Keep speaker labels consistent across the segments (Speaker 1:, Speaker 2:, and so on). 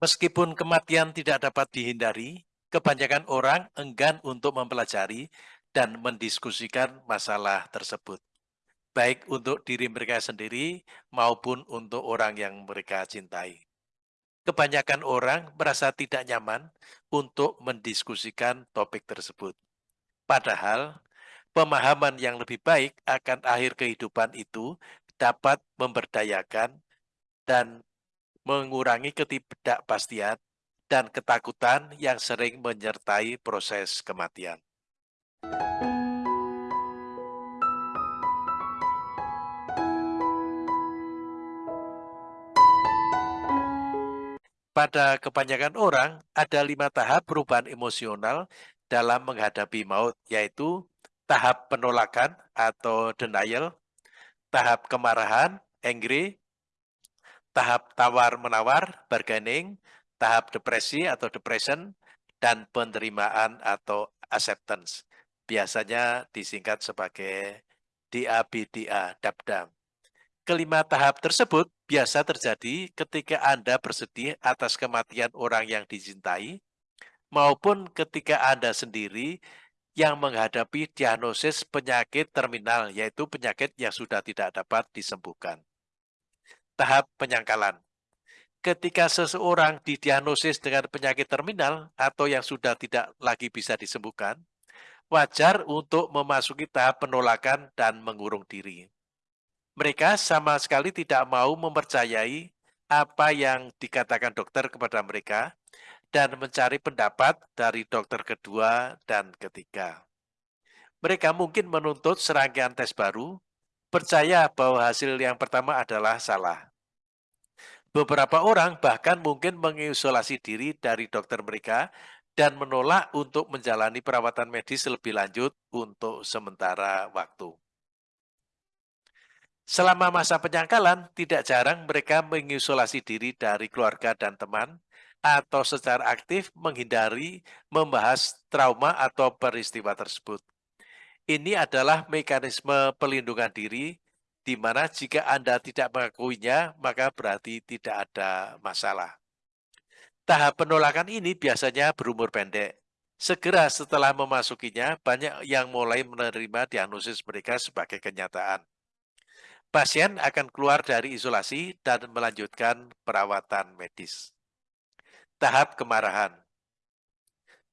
Speaker 1: Meskipun kematian tidak dapat dihindari, kebanyakan orang enggan untuk mempelajari dan mendiskusikan masalah tersebut, baik untuk diri mereka sendiri maupun untuk orang yang mereka cintai. Kebanyakan orang merasa tidak nyaman untuk mendiskusikan topik tersebut. Padahal, pemahaman yang lebih baik akan akhir kehidupan itu dapat memberdayakan dan mengurangi ketidakpastian dan ketakutan yang sering menyertai proses kematian. Pada kebanyakan orang, ada lima tahap perubahan emosional dalam menghadapi maut, yaitu tahap penolakan atau denial, tahap kemarahan, angry, tahap tawar-menawar, bargaining, tahap depresi atau depression, dan penerimaan atau acceptance. Biasanya disingkat sebagai DABDA, DABDAM. Kelima tahap tersebut biasa terjadi ketika Anda bersedih atas kematian orang yang dicintai, maupun ketika Anda sendiri yang menghadapi diagnosis penyakit terminal, yaitu penyakit yang sudah tidak dapat disembuhkan. Tahap penyangkalan. Ketika seseorang didiagnosis dengan penyakit terminal atau yang sudah tidak lagi bisa disembuhkan, wajar untuk memasuki tahap penolakan dan mengurung diri. Mereka sama sekali tidak mau mempercayai apa yang dikatakan dokter kepada mereka dan mencari pendapat dari dokter kedua dan ketiga. Mereka mungkin menuntut serangkaian tes baru, percaya bahwa hasil yang pertama adalah salah. Beberapa orang bahkan mungkin mengisolasi diri dari dokter mereka dan menolak untuk menjalani perawatan medis lebih lanjut untuk sementara waktu. Selama masa penyangkalan, tidak jarang mereka mengisolasi diri dari keluarga dan teman, atau secara aktif menghindari membahas trauma atau peristiwa tersebut. Ini adalah mekanisme pelindungan diri di mana jika Anda tidak mengakuinya, maka berarti tidak ada masalah. Tahap penolakan ini biasanya berumur pendek. Segera setelah memasukinya, banyak yang mulai menerima diagnosis mereka sebagai kenyataan. Pasien akan keluar dari isolasi dan melanjutkan perawatan medis. Tahap kemarahan.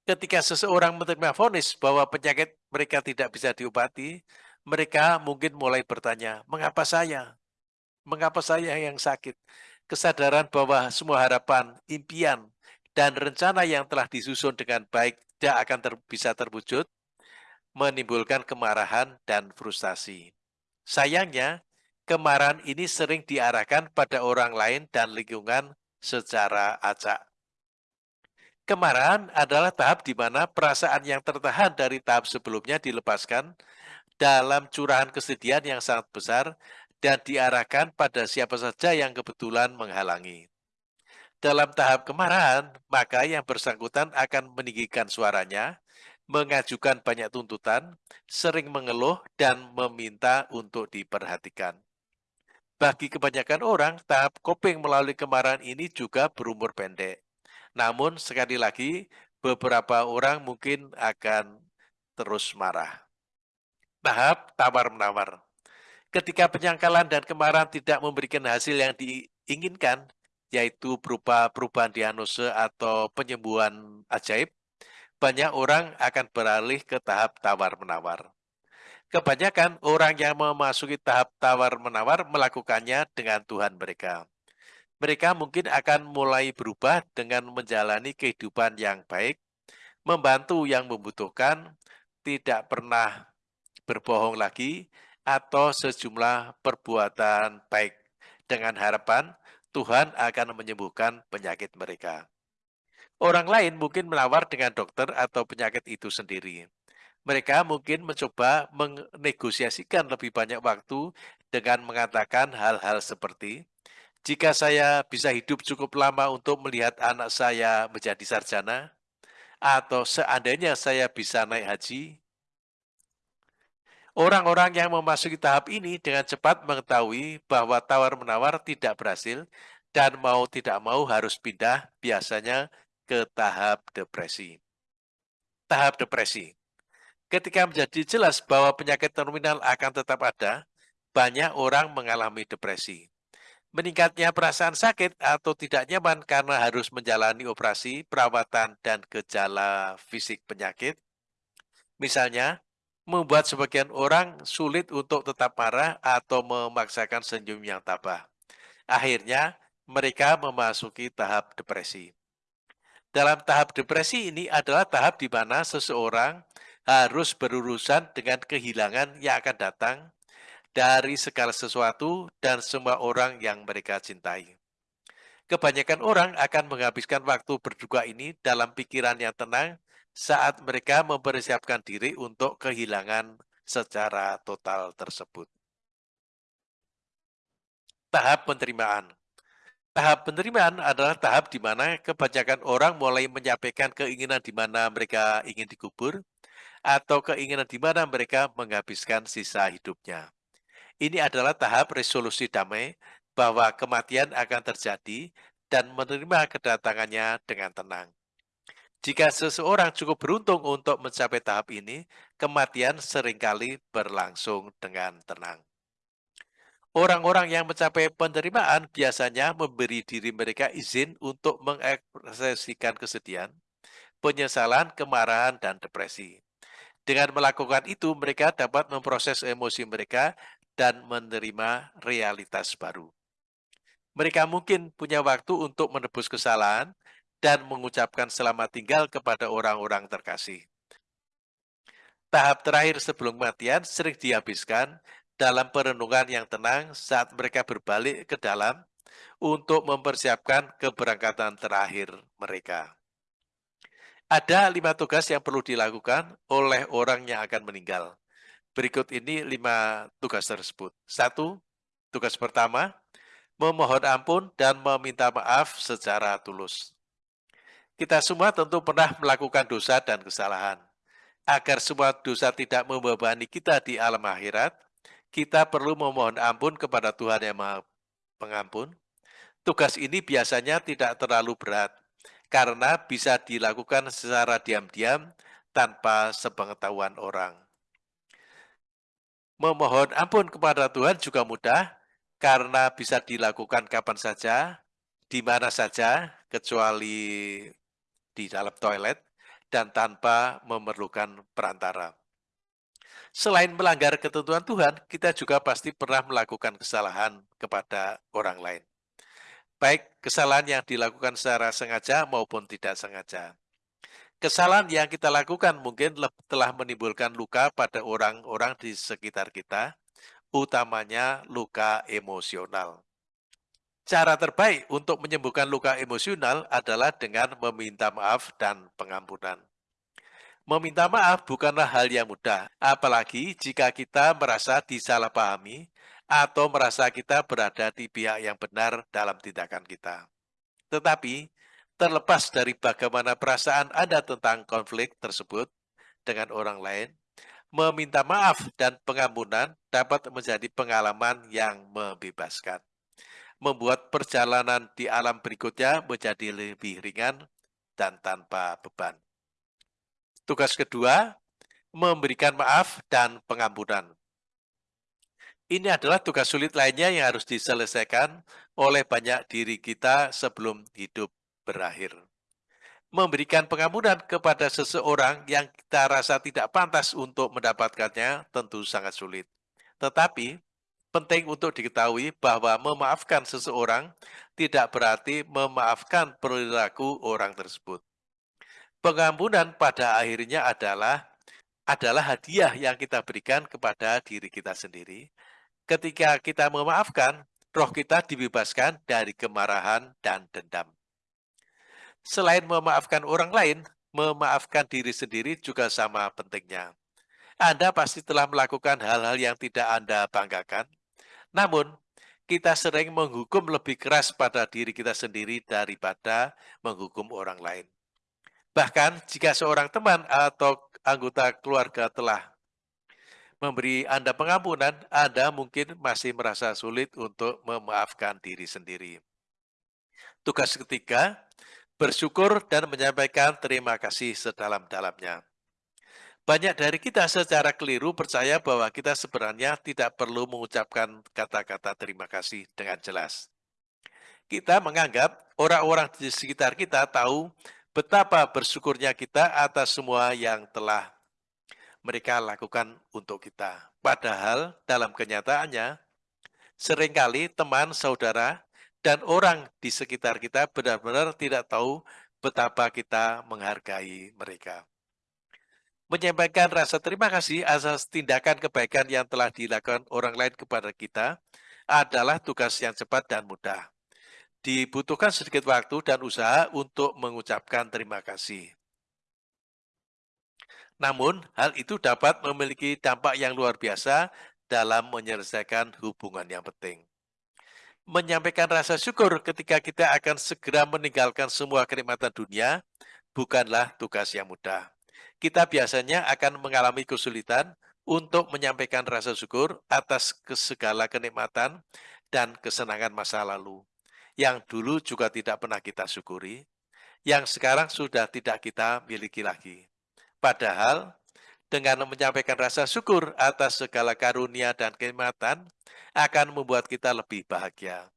Speaker 1: Ketika seseorang menerima vonis bahwa penyakit mereka tidak bisa diobati, mereka mungkin mulai bertanya, mengapa saya? Mengapa saya yang sakit? Kesadaran bahwa semua harapan, impian, dan rencana yang telah disusun dengan baik tidak akan ter bisa terwujud, menimbulkan kemarahan dan frustasi. Sayangnya, kemarahan ini sering diarahkan pada orang lain dan lingkungan secara acak. Kemarahan adalah tahap di mana perasaan yang tertahan dari tahap sebelumnya dilepaskan dalam curahan kesedihan yang sangat besar dan diarahkan pada siapa saja yang kebetulan menghalangi. Dalam tahap kemarahan, maka yang bersangkutan akan meninggikan suaranya, mengajukan banyak tuntutan, sering mengeluh, dan meminta untuk diperhatikan. Bagi kebanyakan orang, tahap coping melalui kemarahan ini juga berumur pendek. Namun, sekali lagi, beberapa orang mungkin akan terus marah tahap tawar-menawar. Ketika penyangkalan dan kemarahan tidak memberikan hasil yang diinginkan, yaitu berupa perubahan diagnosa atau penyembuhan ajaib, banyak orang akan beralih ke tahap tawar-menawar. Kebanyakan orang yang memasuki tahap tawar-menawar melakukannya dengan Tuhan mereka. Mereka mungkin akan mulai berubah dengan menjalani kehidupan yang baik, membantu yang membutuhkan, tidak pernah berbohong lagi, atau sejumlah perbuatan baik dengan harapan Tuhan akan menyembuhkan penyakit mereka. Orang lain mungkin melawar dengan dokter atau penyakit itu sendiri. Mereka mungkin mencoba menegosiasikan lebih banyak waktu dengan mengatakan hal-hal seperti, jika saya bisa hidup cukup lama untuk melihat anak saya menjadi sarjana, atau seandainya saya bisa naik haji, Orang-orang yang memasuki tahap ini dengan cepat mengetahui bahwa tawar-menawar tidak berhasil dan mau tidak mau harus pindah biasanya ke tahap depresi. Tahap depresi. Ketika menjadi jelas bahwa penyakit terminal akan tetap ada, banyak orang mengalami depresi. Meningkatnya perasaan sakit atau tidak nyaman karena harus menjalani operasi, perawatan, dan gejala fisik penyakit. Misalnya, membuat sebagian orang sulit untuk tetap marah atau memaksakan senyum yang tabah. Akhirnya, mereka memasuki tahap depresi. Dalam tahap depresi ini adalah tahap di mana seseorang harus berurusan dengan kehilangan yang akan datang dari segala sesuatu dan semua orang yang mereka cintai. Kebanyakan orang akan menghabiskan waktu berduka ini dalam pikiran yang tenang saat mereka mempersiapkan diri untuk kehilangan secara total tersebut. Tahap penerimaan Tahap penerimaan adalah tahap di mana kebanyakan orang mulai menyampaikan keinginan di mana mereka ingin dikubur, atau keinginan di mana mereka menghabiskan sisa hidupnya. Ini adalah tahap resolusi damai bahwa kematian akan terjadi dan menerima kedatangannya dengan tenang. Jika seseorang cukup beruntung untuk mencapai tahap ini, kematian sering kali berlangsung dengan tenang. Orang-orang yang mencapai penerimaan biasanya memberi diri mereka izin untuk mengekspresikan kesedihan, penyesalan, kemarahan, dan depresi. Dengan melakukan itu, mereka dapat memproses emosi mereka dan menerima realitas baru. Mereka mungkin punya waktu untuk menebus kesalahan dan mengucapkan selamat tinggal kepada orang-orang terkasih. Tahap terakhir sebelum kematian sering dihabiskan dalam perenungan yang tenang saat mereka berbalik ke dalam untuk mempersiapkan keberangkatan terakhir mereka. Ada lima tugas yang perlu dilakukan oleh orang yang akan meninggal. Berikut ini lima tugas tersebut. Satu, tugas pertama, memohon ampun dan meminta maaf secara tulus. Kita semua tentu pernah melakukan dosa dan kesalahan. Agar semua dosa tidak membebani kita di alam akhirat, kita perlu memohon ampun kepada Tuhan Yang Maha Pengampun. Tugas ini biasanya tidak terlalu berat, karena bisa dilakukan secara diam-diam tanpa sepengetahuan orang. Memohon ampun kepada Tuhan juga mudah, karena bisa dilakukan kapan saja, di mana saja, kecuali di dalam toilet, dan tanpa memerlukan perantara. Selain melanggar ketentuan Tuhan, kita juga pasti pernah melakukan kesalahan kepada orang lain. Baik kesalahan yang dilakukan secara sengaja maupun tidak sengaja. Kesalahan yang kita lakukan mungkin telah menimbulkan luka pada orang-orang di sekitar kita, utamanya luka emosional. Cara terbaik untuk menyembuhkan luka emosional adalah dengan meminta maaf dan pengampunan. Meminta maaf bukanlah hal yang mudah, apalagi jika kita merasa disalahpahami atau merasa kita berada di pihak yang benar dalam tindakan kita. Tetapi, terlepas dari bagaimana perasaan Anda tentang konflik tersebut dengan orang lain, meminta maaf dan pengampunan dapat menjadi pengalaman yang membebaskan. Membuat perjalanan di alam berikutnya menjadi lebih ringan dan tanpa beban. Tugas kedua, memberikan maaf dan pengampunan. Ini adalah tugas sulit lainnya yang harus diselesaikan oleh banyak diri kita sebelum hidup berakhir. Memberikan pengampunan kepada seseorang yang kita rasa tidak pantas untuk mendapatkannya tentu sangat sulit. Tetapi, penting untuk diketahui bahwa memaafkan seseorang tidak berarti memaafkan perilaku orang tersebut. Pengampunan pada akhirnya adalah adalah hadiah yang kita berikan kepada diri kita sendiri. Ketika kita memaafkan, roh kita dibebaskan dari kemarahan dan dendam. Selain memaafkan orang lain, memaafkan diri sendiri juga sama pentingnya. Anda pasti telah melakukan hal-hal yang tidak Anda banggakan. Namun, kita sering menghukum lebih keras pada diri kita sendiri daripada menghukum orang lain. Bahkan jika seorang teman atau anggota keluarga telah memberi Anda pengampunan, Anda mungkin masih merasa sulit untuk memaafkan diri sendiri. Tugas ketiga, bersyukur dan menyampaikan terima kasih sedalam-dalamnya. Banyak dari kita secara keliru percaya bahwa kita sebenarnya tidak perlu mengucapkan kata-kata terima kasih dengan jelas. Kita menganggap orang-orang di sekitar kita tahu betapa bersyukurnya kita atas semua yang telah mereka lakukan untuk kita. Padahal dalam kenyataannya, sering kali teman, saudara, dan orang di sekitar kita benar-benar tidak tahu betapa kita menghargai mereka. Menyampaikan rasa terima kasih atas tindakan kebaikan yang telah dilakukan orang lain kepada kita adalah tugas yang cepat dan mudah. Dibutuhkan sedikit waktu dan usaha untuk mengucapkan terima kasih. Namun, hal itu dapat memiliki dampak yang luar biasa dalam menyelesaikan hubungan yang penting. Menyampaikan rasa syukur ketika kita akan segera meninggalkan semua kenikmatan dunia bukanlah tugas yang mudah kita biasanya akan mengalami kesulitan untuk menyampaikan rasa syukur atas segala kenikmatan dan kesenangan masa lalu, yang dulu juga tidak pernah kita syukuri, yang sekarang sudah tidak kita miliki lagi. Padahal, dengan menyampaikan rasa syukur atas segala karunia dan kenikmatan, akan membuat kita lebih bahagia.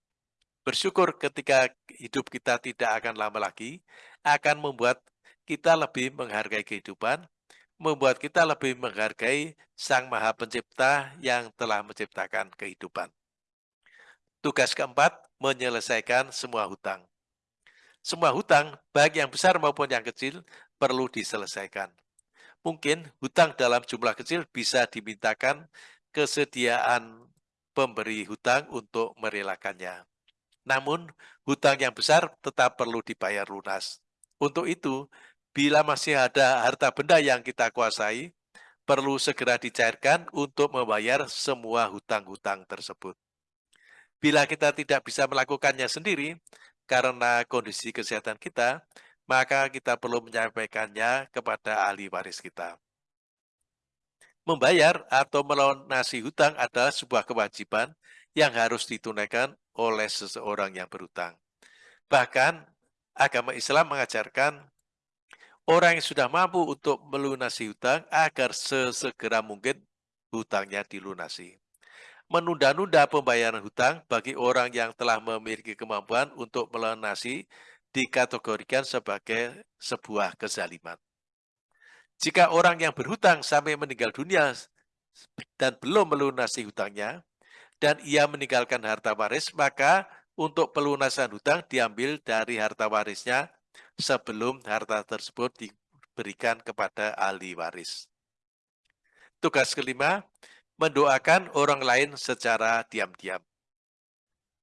Speaker 1: Bersyukur ketika hidup kita tidak akan lama lagi, akan membuat kita lebih menghargai kehidupan, membuat kita lebih menghargai Sang Maha Pencipta yang telah menciptakan kehidupan. Tugas keempat, menyelesaikan semua hutang. Semua hutang, baik yang besar maupun yang kecil, perlu diselesaikan. Mungkin hutang dalam jumlah kecil bisa dimintakan kesediaan pemberi hutang untuk merelakannya. Namun, hutang yang besar tetap perlu dibayar lunas. Untuk itu, bila masih ada harta benda yang kita kuasai, perlu segera dicairkan untuk membayar semua hutang-hutang tersebut. Bila kita tidak bisa melakukannya sendiri, karena kondisi kesehatan kita, maka kita perlu menyampaikannya kepada ahli waris kita. Membayar atau melunasi hutang adalah sebuah kewajiban yang harus ditunaikan oleh seseorang yang berhutang. Bahkan, agama Islam mengajarkan orang yang sudah mampu untuk melunasi hutang agar sesegera mungkin hutangnya dilunasi. Menunda-nunda pembayaran hutang bagi orang yang telah memiliki kemampuan untuk melunasi dikategorikan sebagai sebuah kezaliman. Jika orang yang berhutang sampai meninggal dunia dan belum melunasi hutangnya, dan ia meninggalkan harta waris, maka untuk pelunasan hutang diambil dari harta warisnya sebelum harta tersebut diberikan kepada ahli waris. Tugas kelima, mendoakan orang lain secara diam-diam.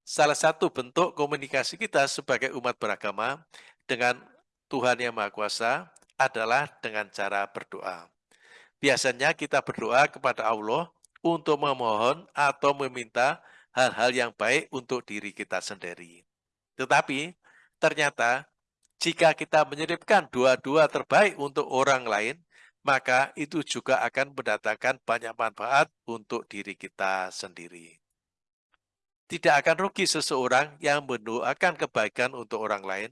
Speaker 1: Salah satu bentuk komunikasi kita sebagai umat beragama dengan Tuhan Yang Maha Kuasa adalah dengan cara berdoa. Biasanya kita berdoa kepada Allah untuk memohon atau meminta hal-hal yang baik untuk diri kita sendiri. Tetapi ternyata jika kita menyelipkan dua-dua terbaik untuk orang lain, maka itu juga akan mendatangkan banyak manfaat untuk diri kita sendiri. Tidak akan rugi seseorang yang mendoakan kebaikan untuk orang lain,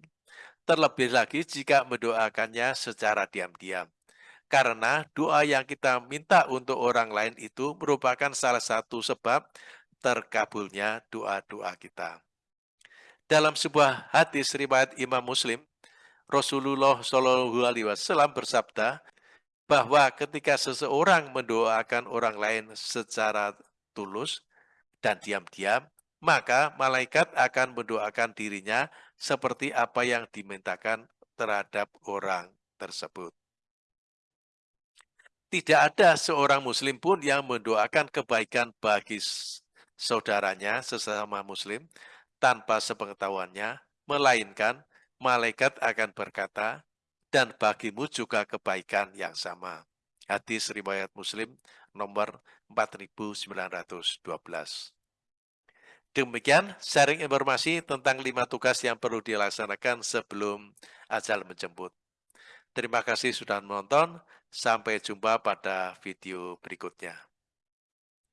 Speaker 1: terlebih lagi jika mendoakannya secara diam-diam. Karena doa yang kita minta untuk orang lain itu merupakan salah satu sebab terkabulnya doa-doa kita. Dalam sebuah hadis riwayat Imam Muslim, Rasulullah Shallallahu Alaihi Wasallam bersabda bahwa ketika seseorang mendoakan orang lain secara tulus dan diam-diam, maka malaikat akan mendoakan dirinya seperti apa yang dimintakan terhadap orang tersebut. Tidak ada seorang muslim pun yang mendoakan kebaikan bagi saudaranya sesama muslim tanpa sepengetahuannya, melainkan malaikat akan berkata, dan bagimu juga kebaikan yang sama. Hadis riwayat Muslim nomor 4912. Demikian sharing informasi tentang lima tugas yang perlu dilaksanakan sebelum ajal menjemput. Terima kasih sudah menonton. Sampai jumpa pada video berikutnya.